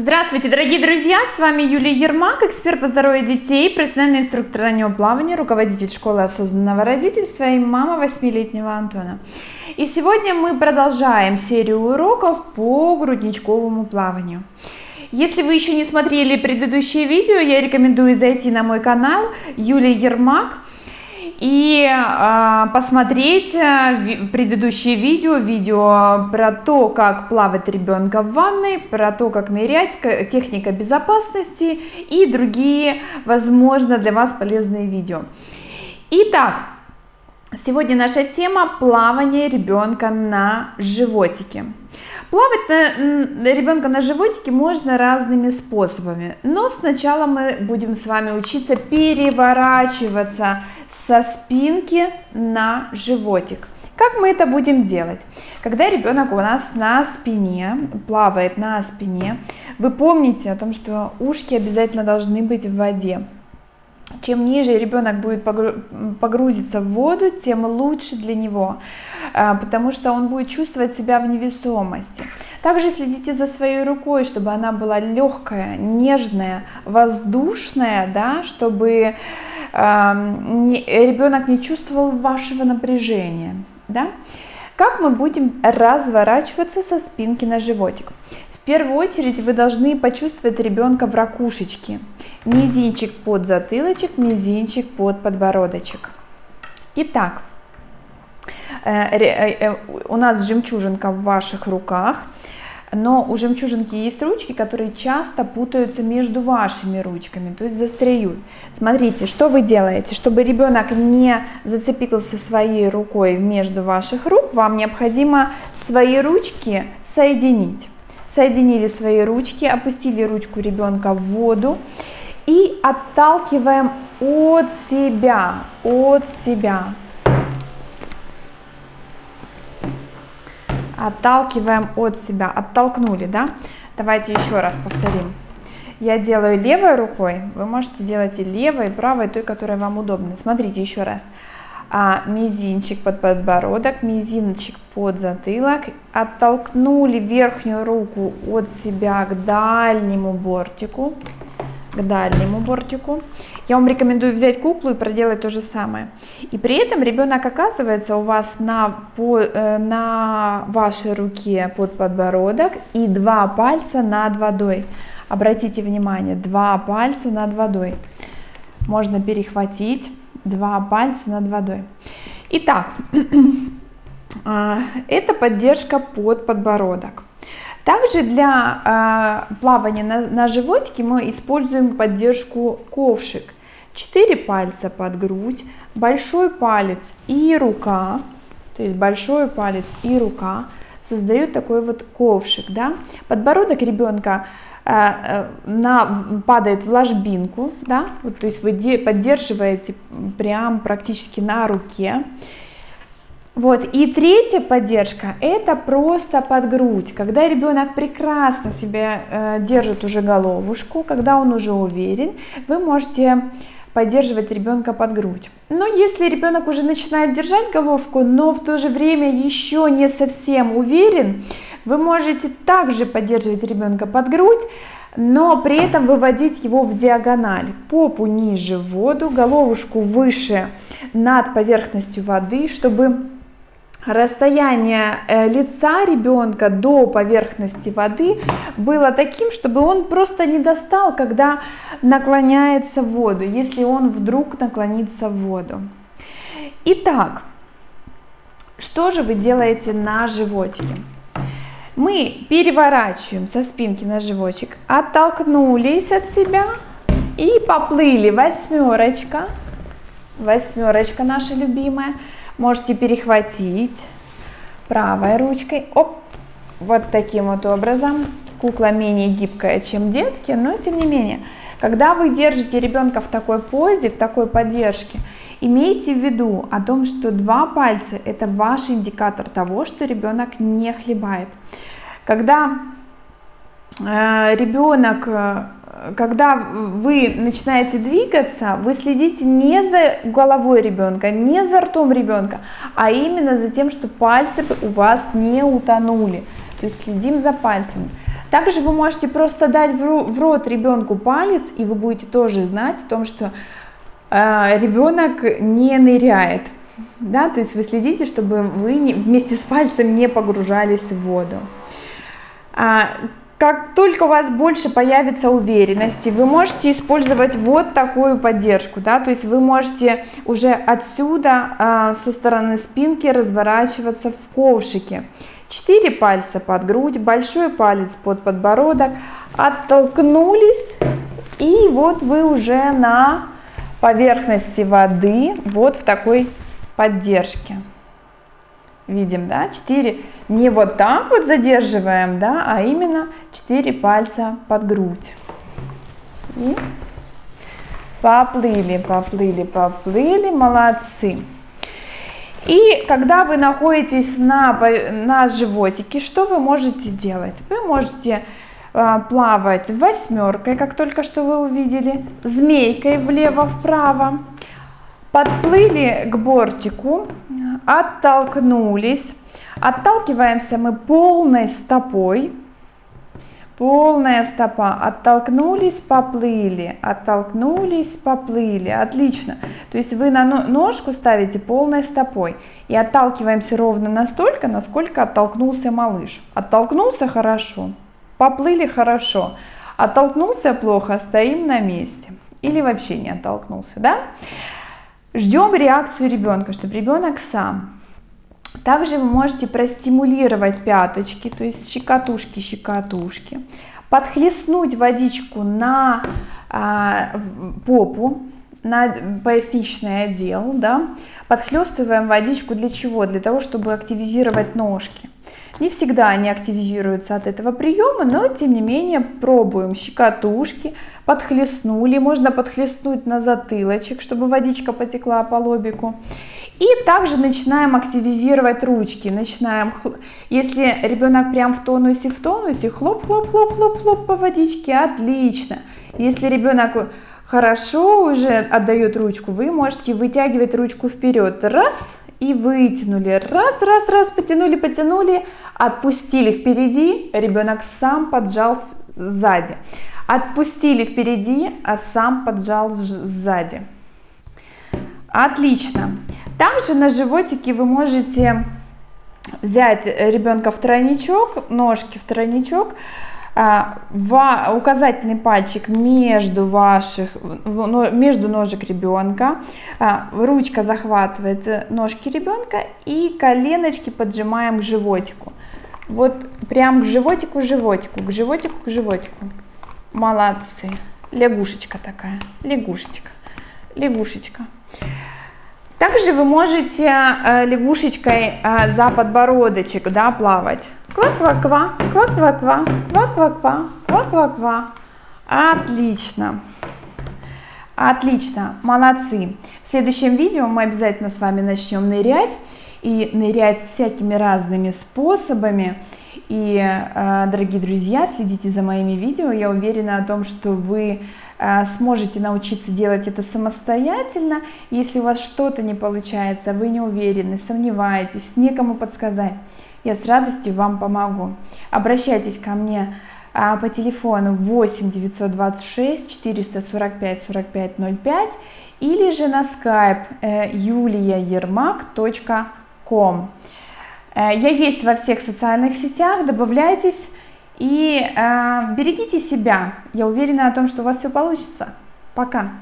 Здравствуйте, дорогие друзья! С вами Юлия Ермак, эксперт по здоровью детей, профессиональный инструктор раннего плавания, руководитель школы осознанного родительства и мама 8-летнего Антона. И сегодня мы продолжаем серию уроков по грудничковому плаванию. Если вы еще не смотрели предыдущие видео, я рекомендую зайти на мой канал Юлия Ермак и э, посмотреть предыдущие видео, видео про то, как плавать ребенка в ванной, про то, как нырять, техника безопасности и другие, возможно, для вас полезные видео. Итак, сегодня наша тема плавание ребенка на животике. Плавать на, ребенка на животике можно разными способами, но сначала мы будем с вами учиться переворачиваться со спинки на животик. Как мы это будем делать? Когда ребенок у нас на спине, плавает на спине, вы помните о том, что ушки обязательно должны быть в воде чем ниже ребенок будет погрузиться в воду, тем лучше для него, а, потому что он будет чувствовать себя в невесомости. Также следите за своей рукой, чтобы она была легкая, нежная, воздушная, да, чтобы ребенок не чувствовал вашего напряжения. Да? Как мы будем разворачиваться со спинки на животик? Первую очередь вы должны почувствовать ребенка в ракушечке мизинчик под затылочек, мизинчик под подбородочек. Итак, э, э, э, у нас жемчужинка в ваших руках, но у жемчужинки есть ручки, которые часто путаются между вашими ручками, то есть застряют. Смотрите, что вы делаете, чтобы ребенок не зацепился своей рукой между ваших рук, вам необходимо свои ручки соединить. Соединили свои ручки, опустили ручку ребенка в воду и отталкиваем от себя, от себя. Отталкиваем от себя, оттолкнули, да? Давайте еще раз повторим. Я делаю левой рукой, вы можете делать и левой, и правой, той, которая вам удобна. Смотрите еще раз. А, мизинчик под подбородок, мизинчик под затылок, оттолкнули верхнюю руку от себя к дальнему бортику, к дальнему бортику. Я вам рекомендую взять куклу и проделать то же самое. И при этом ребенок оказывается у вас на, по, э, на вашей руке под подбородок и два пальца над водой. Обратите внимание, два пальца над водой. Можно перехватить два пальца над водой. Итак, а, это поддержка под подбородок. Также для э, плавания на, на животике мы используем поддержку ковшик. Четыре пальца под грудь, большой палец и рука, то есть большой палец и рука создают такой вот ковшик. Да? Подбородок ребенка на, падает в ложбинку, да? вот, то есть вы поддерживаете прям практически на руке. Вот. И третья поддержка – это просто под грудь, когда ребенок прекрасно себя э, держит уже головушку, когда он уже уверен, вы можете поддерживать ребенка под грудь. Но если ребенок уже начинает держать головку, но в то же время еще не совсем уверен, вы можете также поддерживать ребенка под грудь, но при этом выводить его в диагональ, попу ниже в воду, головушку выше над поверхностью воды, чтобы расстояние э, лица ребенка до поверхности воды было таким, чтобы он просто не достал, когда наклоняется в воду, если он вдруг наклонится в воду. Итак, что же вы делаете на животике? Мы переворачиваем со спинки на животик, оттолкнулись от себя и поплыли. Восьмерочка, восьмерочка наша любимая можете перехватить правой ручкой, оп, вот таким вот образом. Кукла менее гибкая, чем детки, но тем не менее, когда вы держите ребенка в такой позе, в такой поддержке, имейте в виду о том, что два пальца это ваш индикатор того, что ребенок не хлебает. Когда э, ребенок э, когда вы начинаете двигаться, вы следите не за головой ребенка, не за ртом ребенка, а именно за тем, что пальцы у вас не утонули. То есть следим за пальцами. Также вы можете просто дать в рот ребенку палец, и вы будете тоже знать о том, что э, ребенок не ныряет. Да, то есть вы следите, чтобы вы вместе с пальцем не погружались в воду. А, как только у вас больше появится уверенности, вы можете использовать вот такую поддержку, да, то есть вы можете уже отсюда а, со стороны спинки разворачиваться в ковшике. Четыре пальца под грудь, большой палец под подбородок, оттолкнулись, и вот вы уже на поверхности воды, вот в такой поддержке. Видим, да, 4, не вот так вот задерживаем, да, а именно 4 пальца под грудь. И поплыли, поплыли, поплыли, молодцы. И когда вы находитесь на, на животике, что вы можете делать? Вы можете э, плавать восьмеркой, как только что вы увидели, змейкой влево-вправо, подплыли к бортику, оттолкнулись. Отталкиваемся мы полной стопой. Полная стопа. Оттолкнулись, поплыли. Оттолкнулись, поплыли. Отлично. То есть вы на ножку ставите полной стопой. И отталкиваемся ровно настолько, насколько оттолкнулся малыш. Оттолкнулся хорошо. Поплыли хорошо. Оттолкнулся плохо, стоим на месте. Или вообще не оттолкнулся, да? Ждем реакцию ребенка, чтобы ребенок сам. Также вы можете простимулировать пяточки, то есть щекотушки, щекотушки. Подхлестнуть водичку на а, попу, на поясничный отдел, да, подхлестываем водичку для чего? Для того, чтобы активизировать ножки. Не всегда они активизируются от этого приема, но тем не менее пробуем щекотушки, подхлестнули, можно подхлестнуть на затылочек, чтобы водичка потекла по лобику. И также начинаем активизировать ручки, начинаем, если ребенок прям в тонусе, в тонусе, хлоп-хлоп-хлоп-хлоп-хлоп по водичке, отлично. Если ребенок хорошо уже отдает ручку, вы можете вытягивать ручку вперед, раз, и вытянули, раз, раз, раз, потянули, потянули, отпустили впереди, ребенок сам поджал сзади, отпустили впереди, а сам поджал сзади. Отлично. Также на животике вы можете взять ребенка в тройничок, ножки в тройничок, указательный пальчик между ваших, между ножек ребенка, а, ручка захватывает ножки ребенка и коленочки поджимаем к животику. Вот прям к животику, животику, к животику, к животику. Молодцы. Лягушечка такая, лягушечка, лягушечка. Также вы можете э, лягушечкой э, за подбородочек да, плавать. Ква-ква-ква, ква-ква-ква, ква-ква-ква, ква-ква-ква. Отлично. Отлично, молодцы. В следующем видео мы обязательно с вами начнем нырять. И нырять всякими разными способами. И, э, дорогие друзья, следите за моими видео. Я уверена о том, что вы сможете научиться делать это самостоятельно. Если у вас что-то не получается, вы не уверены, сомневаетесь, некому подсказать, я с радостью вам помогу. Обращайтесь ко мне а, по телефону 8 926 445 45 05 или же на skype э, juliaermak.com. Э, я есть во всех социальных сетях, добавляйтесь. И э, берегите себя. Я уверена о том, что у вас все получится. Пока.